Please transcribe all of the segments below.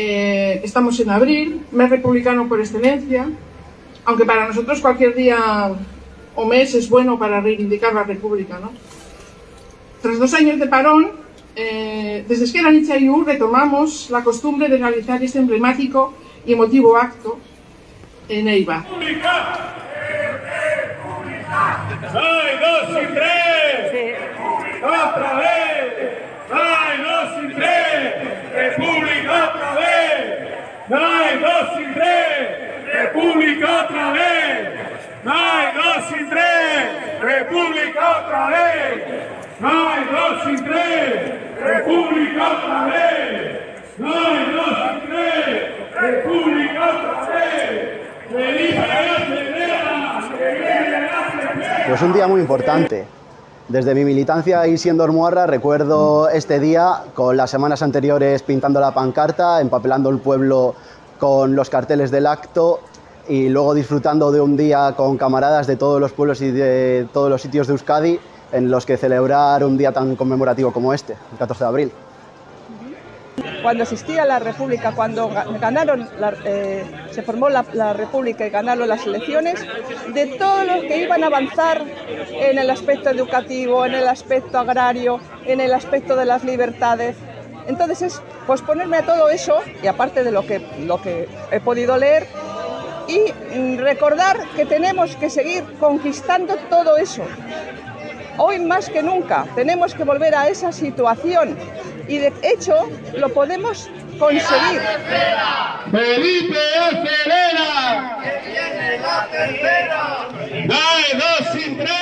Eh, estamos en abril, mes republicano por excelencia, aunque para nosotros cualquier día o mes es bueno para reivindicar la República. ¿no? Tras dos años de parón, eh, desde Esquerra U retomamos la costumbre de realizar este emblemático y emotivo acto en Eibar. ¡Soy dos y tres! ¡Otra vez! ¡Soy dos y tres! ¡República otra vez! ¡Soy dos y tres! ¡República otra vez! ¡Soy dos y tres! ¡República otra vez! ¡Soy dos y tres! ¡República otra vez! ¡Soy dos y tres! ¡República otra vez! ¡Feliz Pues un día muy importante. Desde mi militancia y siendo Ormuarra recuerdo este día con las semanas anteriores pintando la pancarta, empapelando el pueblo con los carteles del acto y luego disfrutando de un día con camaradas de todos los pueblos y de todos los sitios de Euskadi en los que celebrar un día tan conmemorativo como este, el 14 de abril cuando existía la República, cuando ganaron, eh, se formó la, República y ganaron las elecciones, de todos los que iban a avanzar en el aspecto educativo, en el aspecto agrario, en el aspecto de las libertades. Entonces es pues ponerme a todo eso, y aparte de lo que, lo que he podido leer, y recordar que tenemos que seguir conquistando todo eso. Hoy más que nunca tenemos que volver a esa situación y de hecho lo podemos conseguir. Felipe acelera. Que viene la tercera. Dale dos sin tres.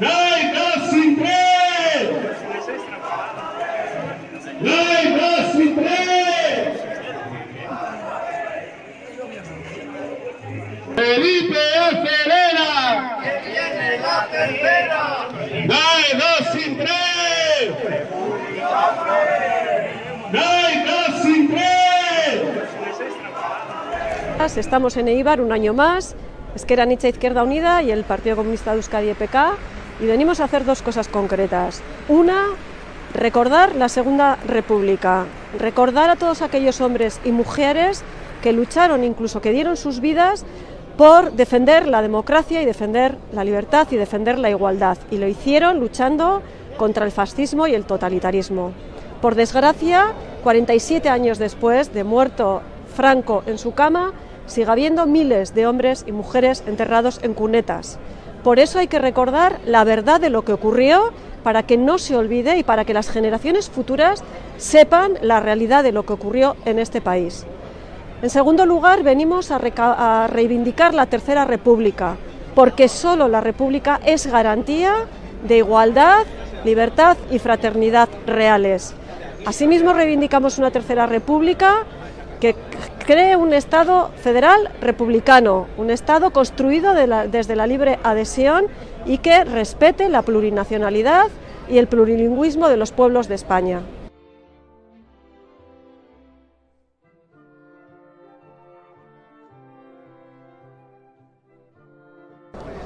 Dale dos sin tres. Dale dos sin tres. Felipe acelera. Que viene la tercera. Dale dos Estamos en Eibar un año más, Esquerra Nicha Izquierda Unida y el Partido Comunista de Euskadi EPK y venimos a hacer dos cosas concretas. Una, recordar la Segunda República, recordar a todos aquellos hombres y mujeres que lucharon, incluso que dieron sus vidas por defender la democracia y defender la libertad y defender la igualdad. Y lo hicieron luchando contra el fascismo y el totalitarismo. Por desgracia, 47 años después de muerto Franco en su cama, sigue habiendo miles de hombres y mujeres enterrados en cunetas. Por eso hay que recordar la verdad de lo que ocurrió para que no se olvide y para que las generaciones futuras sepan la realidad de lo que ocurrió en este país. En segundo lugar, venimos a, reivindicar la Tercera República, porque solo la República es garantía de igualdad, libertad y fraternidad reales. Asimismo, reivindicamos una Tercera República que cree un Estado federal republicano, un Estado construido desde la libre adhesión y que respete la plurinacionalidad y el plurilingüismo de los pueblos de España.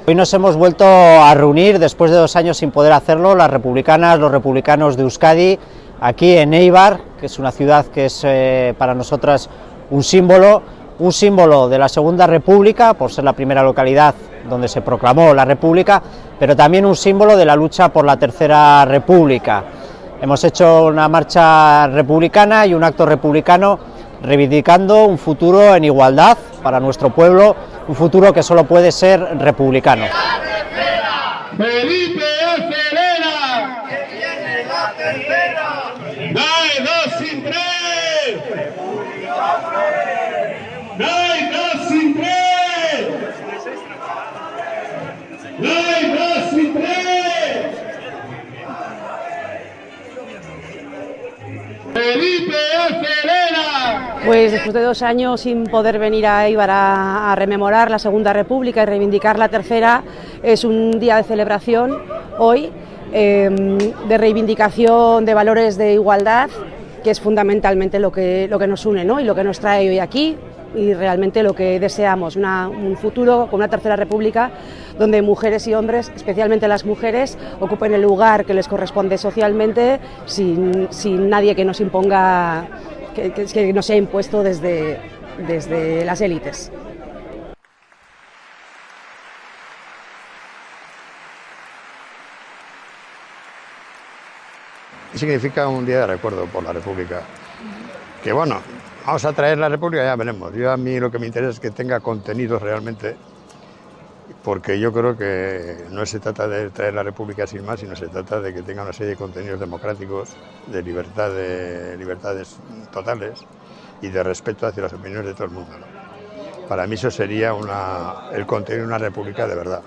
Hoy nos hemos vuelto a reunir después de dos años sin poder hacerlo, las republicanas, los republicanos de Euskadi, aquí en Eibar, que es una ciudad que es eh, para nosotras un símbolo, un símbolo de la Segunda República, por ser la primera localidad donde se proclamó la República, pero también un símbolo de la lucha por la Tercera República. Hemos hecho una marcha republicana y un acto republicano reivindicando un futuro en igualdad para nuestro pueblo un futuro que solo puede ser republicano. Felipe acelera. Que viene la tercera. Dale dos sin tres. Dale dos sin tres. Dale dos sin tres. Felipe acelera. Pues después de dos años sin poder venir a Eibar a, rememorar la Segunda República y reivindicar la Tercera, es un día de celebración hoy, em, de reivindicación de valores de igualdad, que es fundamentalmente lo que, lo que nos une ¿no? y lo que nos trae hoy aquí, y realmente lo que deseamos, un futuro con una tercera república donde mujeres y hombres, especialmente las mujeres, ocupen el lugar que les corresponde socialmente sin, sin nadie que nos imponga, que, que, que nos sea impuesto desde, desde las élites. significa un día de recuerdo por la República. Que bueno, vamos a traer la República, ya veremos. Yo a mí lo que me interesa es que tenga contenidos realmente, porque yo creo que no se trata de traer la República sin más, sino se trata de que tenga una serie de contenidos democráticos, de, libertad, de libertades totales y de respeto hacia las opiniones de todo el mundo. Para mí eso sería una, el contenido de una república de verdad.